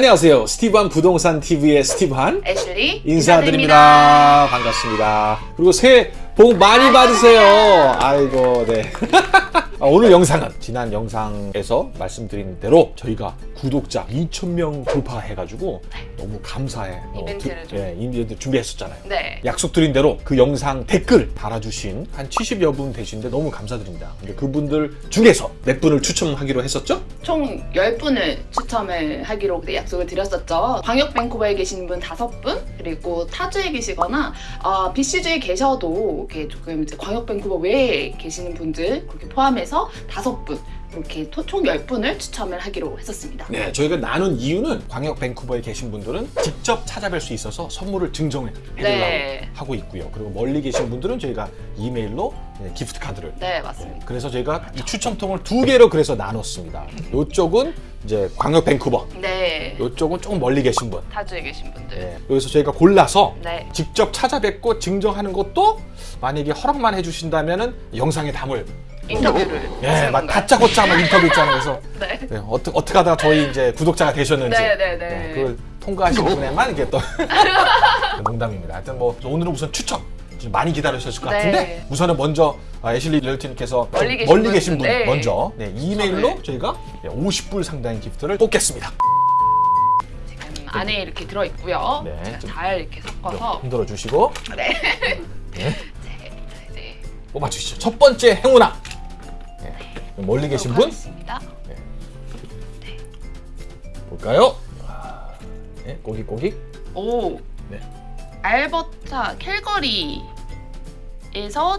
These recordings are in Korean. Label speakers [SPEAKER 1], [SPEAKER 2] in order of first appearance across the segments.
[SPEAKER 1] 안녕하세요. 스티브한 부동산 TV의 스티브한
[SPEAKER 2] 애슐리
[SPEAKER 1] 인사드립니다. 반갑습니다. 그리고 새해 복 많이 받으세요. 아이고, 네. 아, 오늘 영상은 지난 영상에서 말씀드린 대로 저희가 구독자 2,000명 돌파해가지고 너무 감사해. 어,
[SPEAKER 2] 이벤트를 좀.
[SPEAKER 1] 예, 이벤트 준비했었잖아요.
[SPEAKER 2] 네.
[SPEAKER 1] 약속드린 대로 그 영상 댓글 달아주신 한 70여 분 되시는데 너무 감사드립니다. 근데 그분들 중에서 몇 분을 추첨하기로 했었죠?
[SPEAKER 2] 총 10분을 추첨을 하기로 약속을 드렸었죠. 광역 밴쿠버에 계신 분 5분, 그리고 타주에 계시거나 어, BC주에 계셔도 이렇게 조금 이제 광역 밴쿠버 외에 계시는 분들 그렇게 포함해서 5분 이렇게 토- 총 10분을 추첨을 하기로 했었습니다.
[SPEAKER 1] 네, 저희가 나눈 이유는 광역 밴쿠버에 계신 분들은 직접 찾아뵐 수 있어서 선물을 증정해 드리려고
[SPEAKER 2] 네.
[SPEAKER 1] 하고 있고요. 그리고 멀리 계신 분들은 저희가 이메일로 네, 기프트 카드를
[SPEAKER 2] 네, 맞습니다.
[SPEAKER 1] 그래서 저희가 이 추첨통을 두 개로 그래서 나눴습니다. 이쪽은 이제 광역 밴쿠버,
[SPEAKER 2] 네.
[SPEAKER 1] 이쪽은 조금 멀리 계신 분.
[SPEAKER 2] 타주에 계신 분들.
[SPEAKER 1] 네, 여기서 저희가 골라서
[SPEAKER 2] 네.
[SPEAKER 1] 직접 찾아뵙고 증정하는 것도 만약에 허락만 해주신다면 은 영상에 담을
[SPEAKER 2] 인터뷰를
[SPEAKER 1] 예,
[SPEAKER 2] 하시는
[SPEAKER 1] 막? 다짜고짜 막 인터뷰 있잖아요. 그래서
[SPEAKER 2] 네.
[SPEAKER 1] 네, 어떻게 어떻게 하다가 저희 이제 구독자가 되셨는지
[SPEAKER 2] 네, 네, 네.
[SPEAKER 1] 그걸 통과하신 분에만 이게 또 농담입니다. 하여튼 뭐 오늘은 우선 추첨 좀 많이 기다리셨을 것
[SPEAKER 2] 네.
[SPEAKER 1] 같은데 우선은 먼저 아, 애슐리 릴티님께서
[SPEAKER 2] 멀리 계신
[SPEAKER 1] 멀리
[SPEAKER 2] 분,
[SPEAKER 1] 계신 분
[SPEAKER 2] 네.
[SPEAKER 1] 먼저 네, 이메일로
[SPEAKER 2] 추첨을.
[SPEAKER 1] 저희가 50불 상당의 기프트를 뽑겠습니다.
[SPEAKER 2] 지금 안에 이렇게 들어 있고요.
[SPEAKER 1] 네,
[SPEAKER 2] 잘 이렇게 섞어서
[SPEAKER 1] 흔들어 주시고
[SPEAKER 2] 네.
[SPEAKER 1] 네, 뽑아주시죠. 첫 번째 행운아. 네, 멀리 계신 분
[SPEAKER 2] 하겠습니다.
[SPEAKER 1] 볼까요? 아, 네, 꼬깃꼬깃.
[SPEAKER 2] 오.
[SPEAKER 1] 네.
[SPEAKER 2] 알버타 캘거리에서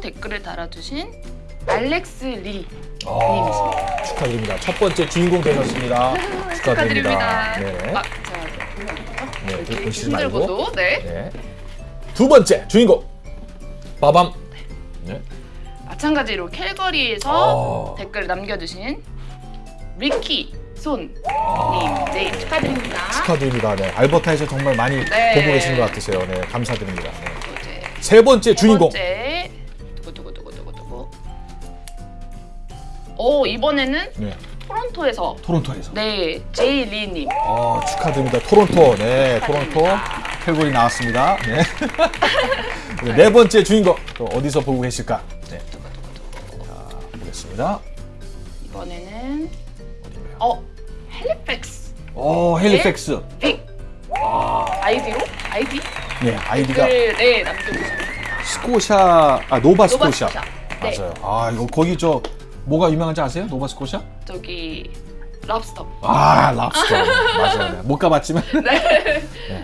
[SPEAKER 2] 댓글을 달아주신 알렉스 리
[SPEAKER 1] 아, 축하드립니다. 첫 번째 주인공 되셨습니다. 축하드립니다.
[SPEAKER 2] 축하드립니다.
[SPEAKER 1] 네.
[SPEAKER 2] 아, 제가 보면
[SPEAKER 1] 네, 보시지 말고.
[SPEAKER 2] 힘들고도 네.
[SPEAKER 1] 네. 두 번째 주인공 빠밤. 네.
[SPEAKER 2] 마찬가지로 캘거리에서
[SPEAKER 1] 아.
[SPEAKER 2] 댓글을 남겨주신 리키 손님
[SPEAKER 1] 아.
[SPEAKER 2] 네 축하드립니다.
[SPEAKER 1] 축하드립니다. 네. 알버타에서 정말 많이
[SPEAKER 2] 네.
[SPEAKER 1] 보고 계신 것 같으세요. 네, 감사드립니다. 네. 세 번째 주인공.
[SPEAKER 2] 세 번째. 오 이번에는
[SPEAKER 1] 네.
[SPEAKER 2] 토론토에서
[SPEAKER 1] 토론토에서.
[SPEAKER 2] 네 제이 리님
[SPEAKER 1] 아, 축하드립니다. 토론토. 네, 토론토. 캘골이 나왔습니다. 네. 네, 네 번째 주인공. 또 어디서 보고 계실까? 네. 자, 보겠습니다.
[SPEAKER 2] 이번에는
[SPEAKER 1] 어디인가요?
[SPEAKER 2] 어 핼리팩스
[SPEAKER 1] 오, 핼리팩스.
[SPEAKER 2] 빅 아이디로 아이디
[SPEAKER 1] 네, 아이디가
[SPEAKER 2] 네 남겨주셨습니다.
[SPEAKER 1] 스코샤, 아, 노바 스코샤.
[SPEAKER 2] 노바 스코샤. 네.
[SPEAKER 1] 맞아요. 아, 이거 거기 저 뭐가 유명한지 아세요? 노바 스코샤?
[SPEAKER 2] 저기 럽스터
[SPEAKER 1] 아, 랍스터. 맞아요. 네. 못 가봤지만.
[SPEAKER 2] 네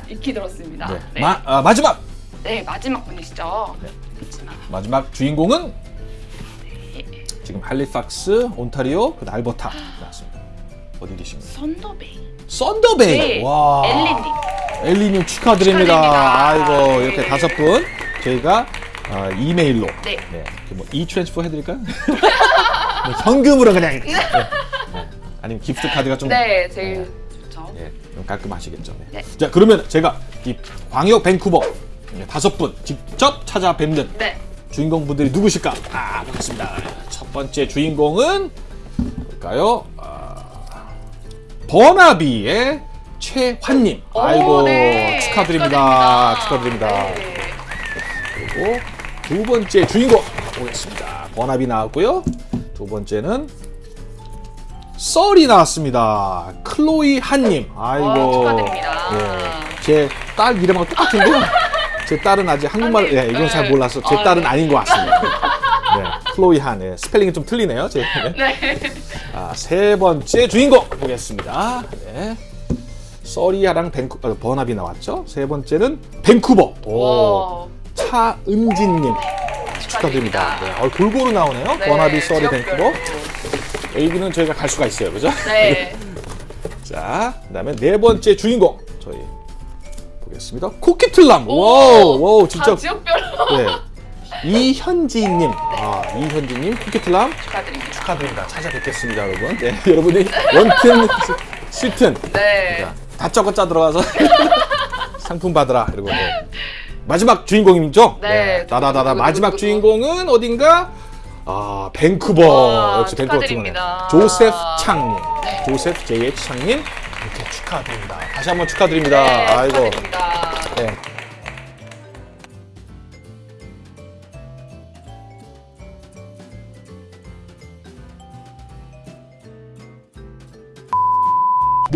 [SPEAKER 2] 익히 들었습니다.
[SPEAKER 1] 네.
[SPEAKER 2] 네.
[SPEAKER 1] 마, 아, 마지막!
[SPEAKER 2] 네, 마지막 분이시죠.
[SPEAKER 1] 네.
[SPEAKER 2] 마지막.
[SPEAKER 1] 마지막 주인공은
[SPEAKER 2] 네.
[SPEAKER 1] 지금 할리팍스, 온타리오, 그 알버타 나왔습니다. 어디 계십니까?
[SPEAKER 2] 선더베이.
[SPEAKER 1] 썬더베이!
[SPEAKER 2] 네.
[SPEAKER 1] 와.
[SPEAKER 2] 엘리님.
[SPEAKER 1] 엘리님 축하드립니다.
[SPEAKER 2] 축하드립니다.
[SPEAKER 1] 아이고,
[SPEAKER 2] 네.
[SPEAKER 1] 이렇게 다섯 분 저희가 아, 이메일로
[SPEAKER 2] 네.
[SPEAKER 1] 네. 뭐 e-transfer 해드릴까요? 네, 현금으로 그냥. 네. 네. 아니면 gift card가 좀
[SPEAKER 2] 네, 제일 좋죠.
[SPEAKER 1] 예, 좀 깔끔하시겠죠. 네.
[SPEAKER 2] 네.
[SPEAKER 1] 자, 그러면 제가 이 광역 밴쿠버 네, 다섯 분 직접 찾아뵙는
[SPEAKER 2] 네.
[SPEAKER 1] 주인공 분들이 누구실까? 아, 보겠습니다. 첫 번째 주인공은 뭘까요? 아, 버나비의 최환님.
[SPEAKER 2] 오,
[SPEAKER 1] 아이고
[SPEAKER 2] 네.
[SPEAKER 1] 축하드립니다. 축하드립니다.
[SPEAKER 2] 네.
[SPEAKER 1] 그리고 두 번째 주인공 보겠습니다. 버나비 나왔고요. 두 번째는 써리 나왔습니다. 클로이 한님. 아이고.
[SPEAKER 2] 어, 축하드립니다.
[SPEAKER 1] 예, 제딸 이름하고 똑같은데요. 제 딸은 아직 한국말,
[SPEAKER 2] 아니,
[SPEAKER 1] 예, 이건 잘
[SPEAKER 2] 네.
[SPEAKER 1] 몰라서 제
[SPEAKER 2] 아,
[SPEAKER 1] 딸은
[SPEAKER 2] 네.
[SPEAKER 1] 아닌 것 같습니다. 네, 클로이 한. 예, 스펠링이 좀 틀리네요. 제. 네.
[SPEAKER 2] 네.
[SPEAKER 1] 아, 세 번째 주인공 보겠습니다. 네. 써리랑 밴쿠, 어, 버나비 나왔죠. 세 번째는 밴쿠버. 오,
[SPEAKER 2] 와.
[SPEAKER 1] 차은진님. 축하드립니다. 네, 어, 골고루 나오네요.
[SPEAKER 2] 네,
[SPEAKER 1] 버나비,
[SPEAKER 2] 지역별로.
[SPEAKER 1] 밴쿠버. 여기는 저희가 갈 수가 있어요. 그죠?
[SPEAKER 2] 네.
[SPEAKER 1] 자, 그 다음에 네 번째 주인공 저희 보겠습니다. 코퀴틀람.
[SPEAKER 2] 오,
[SPEAKER 1] wow, wow, 진짜.
[SPEAKER 2] 다 지역별로
[SPEAKER 1] 네. 이현지님, 아 이현지님 코퀴틀람
[SPEAKER 2] 축하드립니다.
[SPEAKER 1] 축하드립니다. 찾아뵙겠습니다, 여러분. 네, 여러분이 원튼 싫든
[SPEAKER 2] 네.
[SPEAKER 1] 자, 다짜고짜 들어가서 상품 받으라. 그리고 네. 마지막 주인공이죠?
[SPEAKER 2] 네,
[SPEAKER 1] 다다다다
[SPEAKER 2] 누구,
[SPEAKER 1] 마지막
[SPEAKER 2] 누구.
[SPEAKER 1] 주인공은 어딘가? 아 밴쿠버
[SPEAKER 2] 와,
[SPEAKER 1] 역시 밴쿠버.
[SPEAKER 2] 축하드립니다.
[SPEAKER 1] 조셉 창님,
[SPEAKER 2] 네.
[SPEAKER 1] 조셉 JH 창님 이렇게 축하드립니다. 다시 한번 축하드립니다.
[SPEAKER 2] 네,
[SPEAKER 1] 아이고.
[SPEAKER 2] 축하드립니다.
[SPEAKER 1] 네.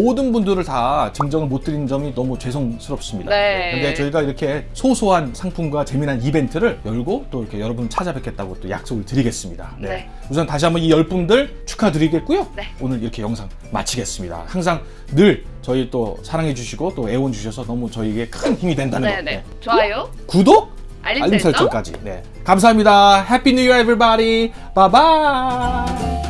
[SPEAKER 1] 모든 분들을 다 증정을 못 드린 점이 너무 죄송스럽습니다.
[SPEAKER 2] 네.
[SPEAKER 1] 근데 저희가 이렇게 소소한 상품과 재미난 이벤트를 열고 또 이렇게 여러분 찾아뵙겠다고 또 약속을 드리겠습니다.
[SPEAKER 2] 네.
[SPEAKER 1] 우선 다시 한번 이 열 분들 축하드리겠고요.
[SPEAKER 2] 네.
[SPEAKER 1] 오늘 이렇게 영상 마치겠습니다. 항상 늘 저희 또 사랑해 주시고 또 애원 주셔서 너무 저희에게 큰 힘이 된다는 거.
[SPEAKER 2] 네네. 좋아요.
[SPEAKER 1] 구독,
[SPEAKER 2] 알림,
[SPEAKER 1] 알림
[SPEAKER 2] 설정.
[SPEAKER 1] 설정까지. 네. 감사합니다. Happy New Year, everybody. Bye bye.